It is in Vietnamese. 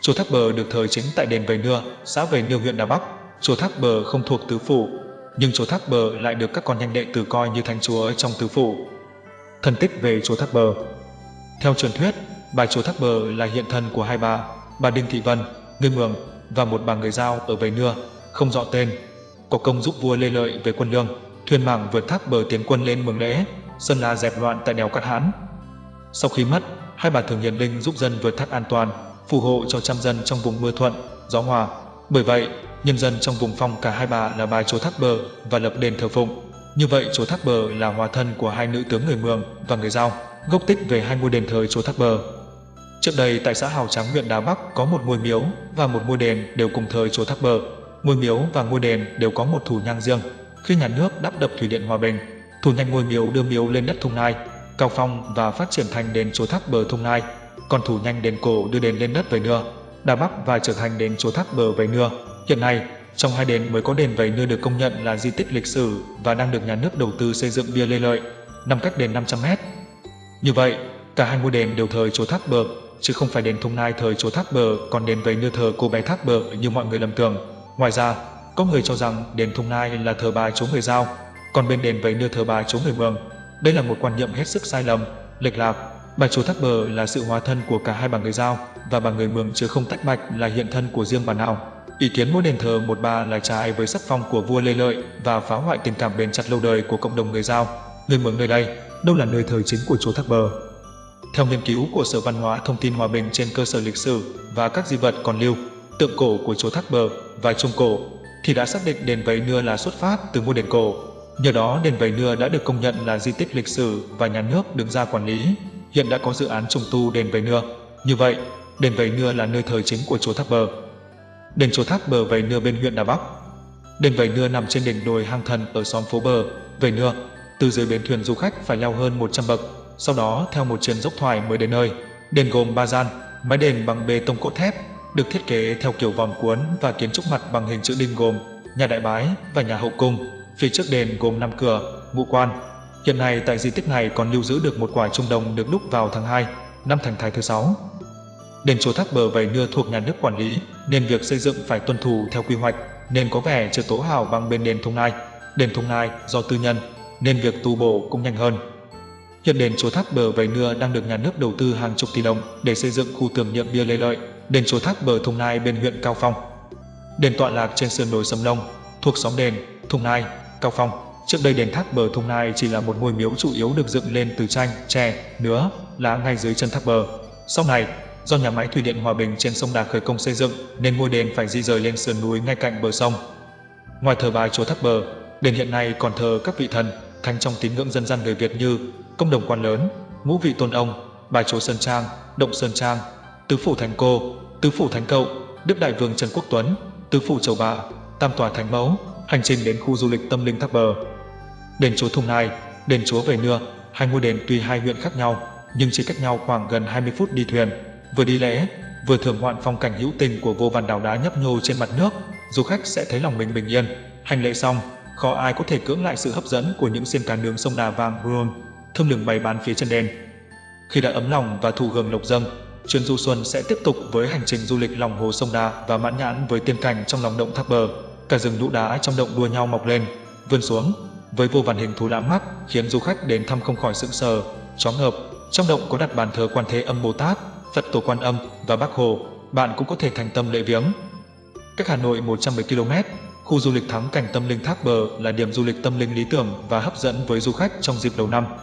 Chùa Thác Bờ được thờ chính tại đền Vầy Nưa, xã Vầy Nưa huyện Đà Bắc. Chùa Thác Bờ không thuộc tứ phủ, nhưng chùa Thác Bờ lại được các con nhanh đệ tử coi như thánh chúa trong tứ phủ. Thần tích về chùa Thác Bờ Theo truyền thuyết, bà chùa Thác Bờ là hiện thân của hai bà, bà Đinh Thị Vân, người Mường và một bà người Giao ở Vầy Nưa, không rõ tên. Có công giúp vua Lê Lợi về quân lương, thuyền mảng vượt thác bờ tiến quân lên Mường Lễ, Sơn La dẹp loạn tại đèo Cát Hãn. Sau khi mất, hai bà thường hiền linh giúp dân vượt thác an toàn, phù hộ cho trăm dân trong vùng mưa thuận, gió hòa. Bởi vậy, nhân dân trong vùng phong cả hai bà là bài chúa Thác Bờ và lập đền thờ phụng. Như vậy chúa Thác Bờ là hòa thân của hai nữ tướng người Mường và người Giao, gốc tích về hai ngôi đền thờ chúa Thác Bờ. Trước đây tại xã Hào Trắng huyện Đà Bắc có một ngôi miếu và một ngôi đền đều cùng thờ chúa Thác Bờ. Ngôi miếu và ngôi đền đều có một thủ nhang riêng. Khi nhà nước đắp đập thủy điện Hòa Bình, thủ nhang ngôi miếu đưa miếu lên đất Thung Nai, cao phong và phát triển thành đền chúa Thác Bờ Thung Nai còn thủ nhanh đền cổ đưa đền lên đất về Nưa, Đà Bắc và trở thành đền chùa Thác Bờ về Nưa. Hiện nay, trong hai đền mới có đền Vầy Nưa được công nhận là di tích lịch sử và đang được nhà nước đầu tư xây dựng bia lê lợi, nằm cách đền 500 mét. Như vậy, cả hai ngôi đền đều thờ chùa Thác Bờ, chứ không phải đền Thung Nai thờ chùa Thác Bờ, còn đền Vầy Nưa thờ cô bé Thác Bờ như mọi người lầm tưởng. Ngoài ra, có người cho rằng đền Thung Nai là thờ bà chúa người Giao, còn bên đền Vầy Nưa thờ bà chúa người Mường. Đây là một quan niệm hết sức sai lầm, lệch lạc Bà chúa Thác Bờ là sự hóa thân của cả hai bà người Giao và bà người Mường chứ không tách bạch là hiện thân của riêng bà nào. Ý kiến mỗi đền thờ một bà là trái với sắc phong của vua Lê Lợi và phá hoại tình cảm bền chặt lâu đời của cộng đồng người Giao. Người Mường nơi đây, đâu là nơi thờ chính của chúa Thác Bờ. Theo nghiên cứu của Sở Văn hóa Thông tin Hòa Bình trên cơ sở lịch sử và các di vật còn lưu, tượng cổ của chúa Thác Bờ và Trung Cổ, thì đã xác định đền Vấy Nưa là xuất phát từ ngôi đền cổ. Nhờ đó đền Vấy Nưa đã được công nhận là di tích lịch sử và nhà nước đứng ra quản lý hiện đã có dự án trùng tu đền Vầy Nưa. Như vậy, đền Vầy Nưa là nơi thờ chính của chùa Tháp Bờ. Đền chùa Tháp Bờ Vầy Nưa bên huyện Đà Bắc. Đền Vầy Nưa nằm trên đỉnh đồi hang thần ở xóm phố Bờ, Vầy Nưa. Từ dưới bến thuyền du khách phải leo hơn 100 bậc, sau đó theo một chuyến dốc thoải mới đến nơi. Đền gồm ba gian, mái đền bằng bê tông cốt thép, được thiết kế theo kiểu vòm cuốn và kiến trúc mặt bằng hình chữ đinh gồm nhà đại bái và nhà hậu cung. Phía trước đền gồm năm cửa, ngũ quan, Hiện nay tại di tích này còn lưu giữ được một quả trung đồng được đúc vào tháng 2 năm Thành Thái thứ 6. Đền chùa Thác Bờ Vầy Nưa thuộc nhà nước quản lý nên việc xây dựng phải tuân thủ theo quy hoạch nên có vẻ chưa tố hào bằng bên đền Thung Nai. Đền Thung Nai do tư nhân nên việc tu bổ cũng nhanh hơn. Hiện đền chùa Thác Bờ Vầy Nưa đang được nhà nước đầu tư hàng chục tỷ đồng để xây dựng khu tưởng niệm bia Lê Lợi, đền chùa Thác Bờ Thung Nai bên huyện Cao Phong. Đền tọa lạc trên sườn đồi Sầm Long, thuộc xóm đền, Thung Nai, Cao Phong. Trước đây đền thác bờ Thung Nai chỉ là một ngôi miếu chủ yếu được dựng lên từ tranh, tre, nứa, lá ngay dưới chân thác bờ. Sau này, do nhà máy thủy điện Hòa Bình trên sông Đà khởi công xây dựng nên ngôi đền phải di rời lên sườn núi ngay cạnh bờ sông. Ngoài thờ bài chúa thác bờ, đền hiện nay còn thờ các vị thần, thánh trong tín ngưỡng dân gian người Việt như công đồng quan lớn, ngũ vị tôn ông, bài chúa Sơn Trang, động Sơn Trang, tứ phủ Thánh Cô, tứ phủ Thánh Cậu, Đức Đại Vương Trần Quốc Tuấn, tứ phủ Châu Bạ, tam tòa Thánh Mẫu, hành trình đến khu du lịch tâm linh thác bờ. Đền chúa Thung Nai, đền chúa Về Nưa, hai ngôi đền tuy hai huyện khác nhau, nhưng chỉ cách nhau khoảng gần 20 phút đi thuyền. Vừa đi lễ, vừa thưởng ngoạn phong cảnh hữu tình của vô vàn đảo đá nhấp nhô trên mặt nước, du khách sẽ thấy lòng mình bình yên. Hành lễ xong, khó ai có thể cưỡng lại sự hấp dẫn của những xiên cá nướng sông Đà vàng Huron, thơm lừng bày bán phía chân đền. Khi đã ấm lòng và thụ hưởng lộc dâng, chuyến du xuân sẽ tiếp tục với hành trình du lịch lòng hồ sông Đà và mãn nhãn với tiên cảnh trong lòng động thác bờ. Cả rừng lũ đá trong động đua nhau mọc lên, vươn xuống, với vô vàn hình thú lạ mắt khiến du khách đến thăm không khỏi sững sờ, chóng ngợp. Trong động có đặt bàn thờ Quan Thế Âm Bồ Tát, Phật Tổ Quan Âm và Bác Hồ, bạn cũng có thể thành tâm lễ viếng. Cách Hà Nội 110 km, khu du lịch thắng cảnh tâm linh Thác Bờ là điểm du lịch tâm linh lý tưởng và hấp dẫn với du khách trong dịp đầu năm.